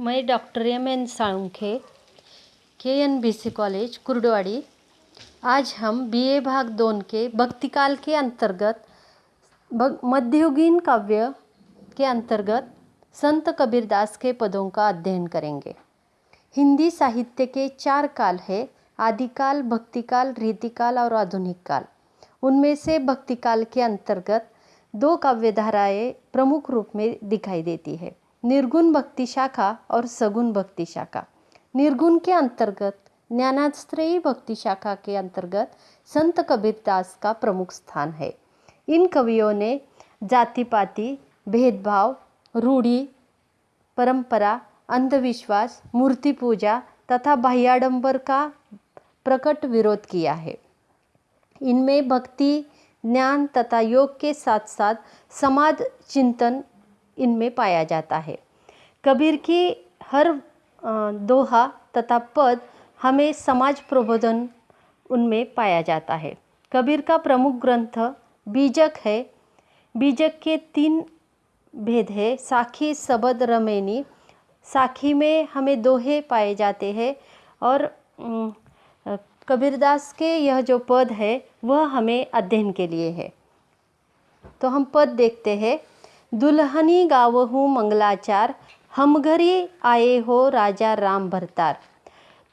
मैं doctor M N Salunkhe, K N B C college, Kurduwadi. आज हम B ए भाग दोन के भक्तिकाल के अंतर्गत मध्ययुगीन काव्य के अंतर्गत संत कबीरदास के पदों का अध्ययन करेंगे. हिंदी साहित्य के चार काल है, आदिकाल, भक्तिकाल, रीतिकाल और आधुनिक काल उनमें से भक्तिकाल के अंतर्गत दो काव्यधाराएँ प्रमुख रूप में दिखाई देती है. निर्गुण भक्ति शाखा और सगुण भक्ति शाखा। निर्गुण के अंतर्गत ज्ञानाश्रयी भक्ति शाखा के अंतर्गत संत कबीरदास का प्रमुख स्थान है। इन कवियों ने जाति पाति भेदभाव, रूढ़ी, परंपरा, अंधविश्वास, मूर्ति पूजा तथा बाह्याडंबर का प्रकट विरोध किया है। इनमें भक्ति, ज्ञान तथा योग के साथ साथ समाज चिंतन इनमें पाया जाता है। कबीर की हर दोहा तथा पद हमें समाज प्रबोधन उनमें पाया जाता है। कबीर का प्रमुख ग्रंथ बीजक है। बीजक के तीन भेद है, साखी, सबद, रमेनी। साखी में हमें दोहे पाए जाते हैं और कबीरदास के यह जो पद है, वह हमें अध्ययन के लिए है। तो हम पद देखते हैं। दुल्हनी गावहू मंगलाचार, हम घरी आए हो राजा राम भरतार।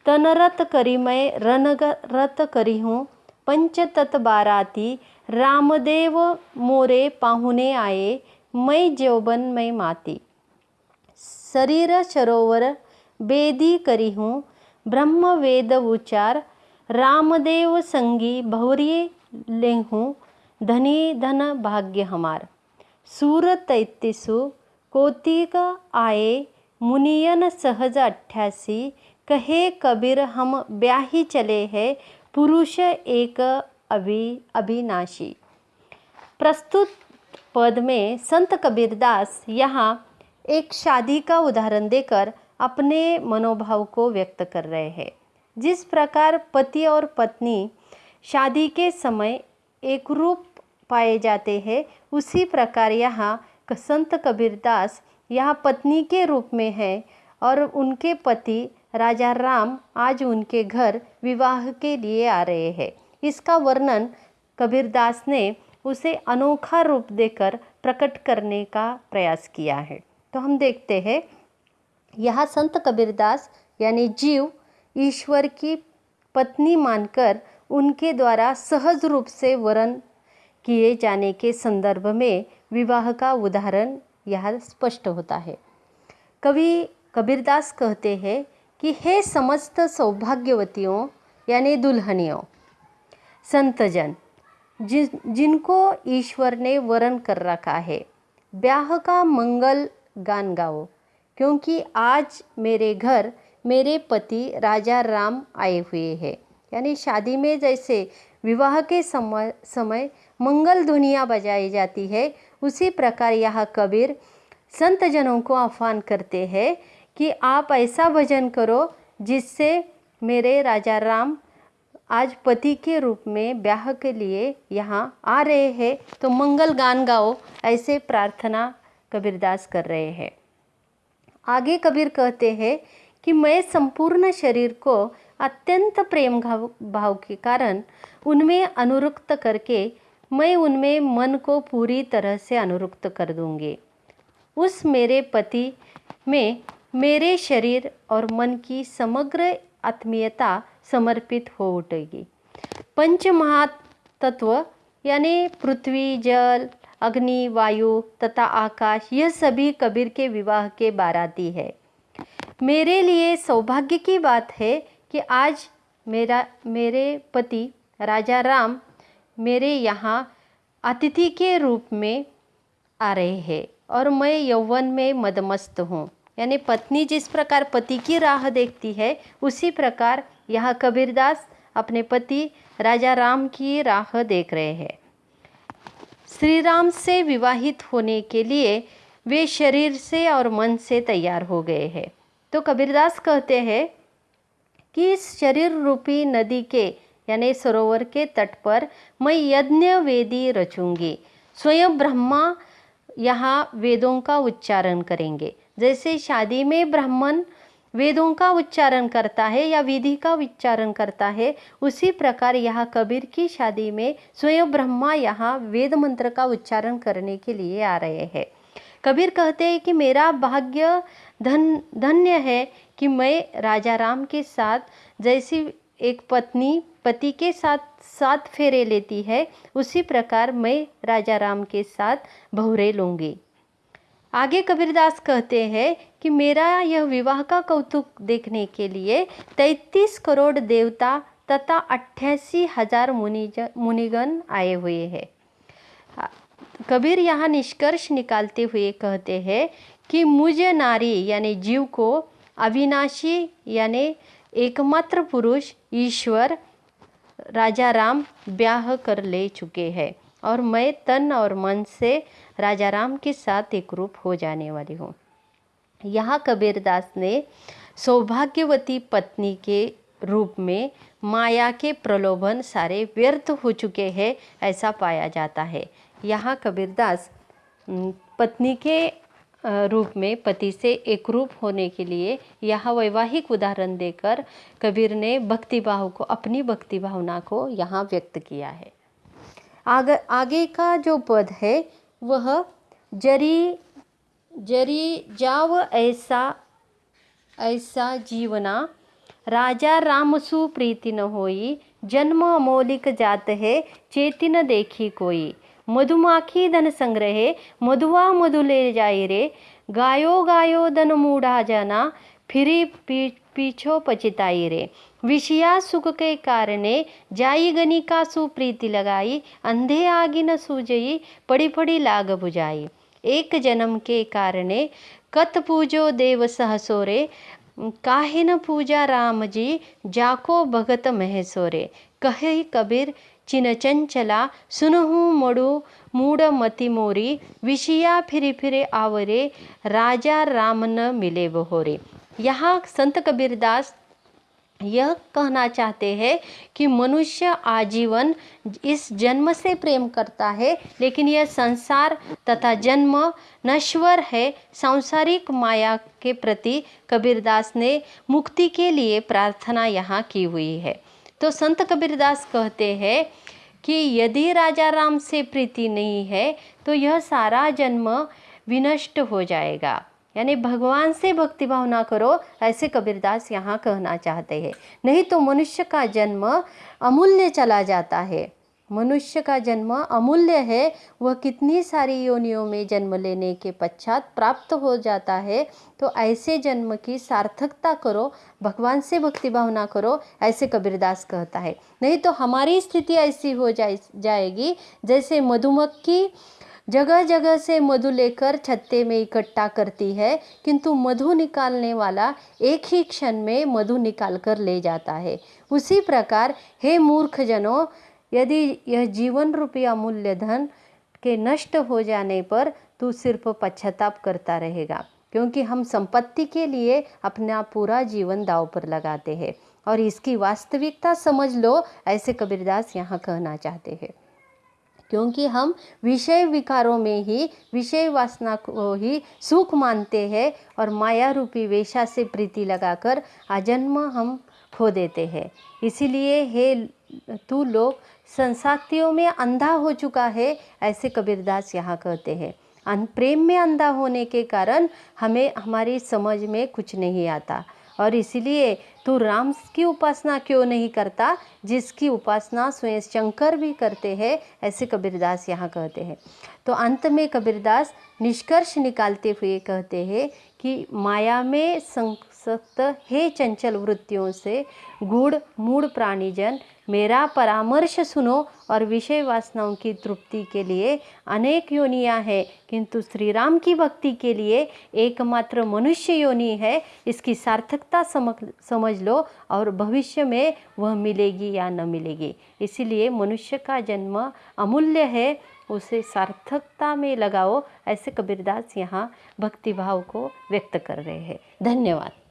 तनरत करी मैं रनरत करी हूँ, पंचतत बाराती, रामदेव मोरे पाहुने आए, मैं जौबन मैं माती। शरीर सरोवर बेदी करी हूँ, ब्रह्म वेद उच्चार, रामदेव संगी भौरी लेहूँ, धनी धन भाग्य हमार। तैतीसु कोतिक आए मुनियन सहज अट्ठासी कहे कबीर हम ब्याही चले हैं पुरुष एक अभि अभिनाशी प्रस्तुत पद में संत कबीरदास यहाँ एक शादी का उदाहरण देकर अपने मनोभाव को व्यक्त कर रहे हैं जिस प्रकार पति और पत्नी शादी के समय एक रूप पाए जाते हैं। उसी प्रकार यहाँ संत कबीरदास यहाँ पत्नी के रूप में है और उनके पति राजा राम आज उनके घर विवाह के लिए आ रहे हैं। इसका वर्णन कबीरदास ने उसे अनोखा रूप देकर प्रकट करने का प्रयास किया है। तो हम देखते हैं, यह संत कबीरदास यानी जीव ईश्वर की पत्नी मानकर उनके द्वारा सहज रूप से वरण किए जाने के संदर्भ में विवाह का उदाहरण यह स्पष्ट होता है। कवि कबीरदास कहते हैं कि हे समस्त सौभाग्यवतियों, यानी दुल्हनियों, संतजन जिन जिनको ईश्वर ने वरण कर रखा है, ब्याह का मंगल गान गाओ, क्योंकि आज मेरे घर मेरे पति राजा राम आए हुए हैं। यानी शादी में जैसे विवाह के समय समय मंगल ध्वनियाँ बजाई जाती है। उसी प्रकार यह कबीर संत जनों को आह्वान करते हैं कि आप ऐसा भजन करो जिससे मेरे राजा राम आज पति के रूप में ब्याह के लिए यहाँ आ रहे हैं। तो मंगल गान गाओ, ऐसे प्रार्थना कबीरदास कर रहे हैं। आगे कबीर कहते हैं कि मैं संपूर्ण शरीर को अत्यंत प्रेम भाव भाव के कारण उनमें अनुरुक्त करके मैं उनमें मन को पूरी तरह से अनुरुक्त कर दूँगी। उस मेरे पति में मेरे शरीर और मन की समग्र आत्मीयता समर्पित हो उठेगी। पंच महातत्व यानी पृथ्वी, जल, अग्नि, वायु तथा आकाश, यह सभी कबीर के विवाह के बाराती है। मेरे लिए सौभाग्य की बात है कि आज मेरा, मेरे पति राजा राम मेरे यहाँ अतिथि के रूप में आ रहे हैं और मैं यौवन में मदमस्त हूँ। यानी पत्नी जिस प्रकार पति की राह देखती है, उसी प्रकार यहाँ कबीरदास अपने पति राजा राम की राह देख रहे हैं। श्री राम से विवाहित होने के लिए वे शरीर से और मन से तैयार हो गए हैं। तो कबीरदास कहते हैं कि इस शरीर रूपी नदी के, यानी सरोवर के तट पर मैं यज्ञ वेदी रचूँगी। स्वयं ब्रह्मा यहाँ वेदों का उच्चारण करेंगे। जैसे शादी में ब्राह्मण वेदों का उच्चारण करता है या विधि का उच्चारण करता है, उसी प्रकार यहाँ कबीर की शादी में स्वयं ब्रह्मा यहाँ वेद मंत्र का उच्चारण करने के लिए आ रहे हैं। कबीर कहते हैं कि मेरा भाग्य धन, धन्य है कि मैं राजा राम के साथ, जैसी एक पत्नी, पति के साथ सात फेरे लेती है, उसी प्रकार मैं राजा राम के साथ भवरे लूँगी। आगे कबीरदास कहते हैं कि मेरा यह विवाह का कौतुक देखने के लिए तैतीस करोड़ देवता तथा अट्ठासी हज़ार मुनिजन मुनिगण आए हुए हैं। कबीर यहाँ निष्कर्ष निकालते हुए कहते हैं कि मुझ नारी, यानी जीव को अविनाशी, यानी एकमात्र पुरुष ईश्वर राजा राम ब्याह कर ले चुके हैं और मैं तन और मन से राजा राम के साथ एक रूप हो जाने वाली हूँ। यहाँ कबीरदास ने सौभाग्यवती पत्नी के रूप में माया के प्रलोभन सारे व्यर्थ हो चुके हैं ऐसा पाया जाता है। यहाँ कबीरदास पत्नी के रूप में पति से एक रूप होने के लिए यह वैवाहिक उदाहरण देकर कबीर ने भक्ति भाव को अपनी भक्ति भावना को यहाँ व्यक्त किया है। आग, आगे का जो पद है वह जरी जरी जाव ऐसा ऐसा जीवना प्रीति न होई जन्म अमौलिक जात है चेतिन देखी कोई। मधुमाखी धन संग्रहे मधुआ मधु ले जाए रे। गायो गायो धन मूढ़ा जाना फिरी पी, पीछो पचिताई रे। विषया सुख के कारणे जाई गनी का सुप्रीति लगाई अंधे आगी न सूजई पड़ी पड़ी लाग बुझाई। एक जन्म के कारणे कत पूजो देव सहसोरे काहे न पूजा राम जी, जाको भगत महेश्वरे। कहे कबीर, चिन चंचला, सुनहु मड़ु, मूड मति मोरी, विषया फिरे फिरे आवरे, राजा राम न मिले बहोरे। यहाँ संत कबीरदास यह कहना चाहते हैं कि मनुष्य आजीवन इस जन्म से प्रेम करता है, लेकिन यह संसार तथा जन्म नश्वर है। सांसारिक माया के प्रति कबीरदास ने मुक्ति के लिए प्रार्थना यहाँ की हुई है। तो संत कबीरदास कहते हैं कि यदि राजा राम से प्रीति नहीं है तो यह सारा जन्म विनष्ट हो जाएगा। यानी भगवान से भक्ति भावना करो, ऐसे कबीरदास यहाँ कहना चाहते हैं। नहीं तो मनुष्य का जन्म अमूल्य चला जाता है। मनुष्य का जन्म अमूल्य है, वह कितनी सारी योनियों में जन्म लेने के पश्चात प्राप्त हो जाता है तो ऐसे जन्म की सार्थकता करो, भगवान से भक्ति भावना करो, ऐसे कबीरदास कहता है। नहीं तो हमारी स्थिति ऐसी हो जाए जाएगी, जैसे मधुमक्खी जगह जगह से मधु लेकर छत्ते में इकट्ठा करती है, किंतु मधु निकालने वाला एक ही क्षण में मधु निकाल कर ले जाता है। उसी प्रकार, हे मूर्ख जनों यदि यह जीवन रूपी अमूल्य धन के नष्ट हो जाने पर तू सिर्फ़ पश्चाताप करता रहेगा, क्योंकि हम संपत्ति के लिए अपना पूरा जीवन दाव पर लगाते हैं। और इसकी वास्तविकता समझ लो, ऐसे कबीरदास यहाँ कहना चाहते हैं। क्योंकि हम विषय विकारों में ही, विषय वासना को ही सुख मानते हैं और माया रूपी वेशा से प्रीति लगाकर आजन्म हम खो देते हैं। इसीलिए हे तू लोग संसातियों में अंधा हो चुका है, ऐसे कबीरदास यहाँ कहते हैं। प्रेम में अंधा होने के कारण हमें, हमारी समझ में कुछ नहीं आता। और इसीलिए तू राम की उपासना क्यों नहीं करता, जिसकी उपासना स्वयं शंकर भी करते हैं, ऐसे कबीरदास यहाँ कहते हैं। तो अंत में कबीरदास निष्कर्ष निकालते हुए कहते हैं कि माया में संसक्त हे चंचल वृत्तियों से गुड़ मूड प्राणीजन, मेरा परामर्श सुनो और विषय वासनाओं की तृप्ति के लिए अनेक योनियाँ हैं, किंतु श्री राम की भक्ति के लिए एकमात्र मनुष्य योनि है, इसकी सार्थकता समझ समझ लो और भविष्य में वह मिलेगी या न मिलेगी। इसीलिए मनुष्य का जन्म अमूल्य है, उसे सार्थकता में लगाओ, ऐसे कबीरदास यहाँ भक्तिभाव को व्यक्त कर रहे हैं। धन्यवाद।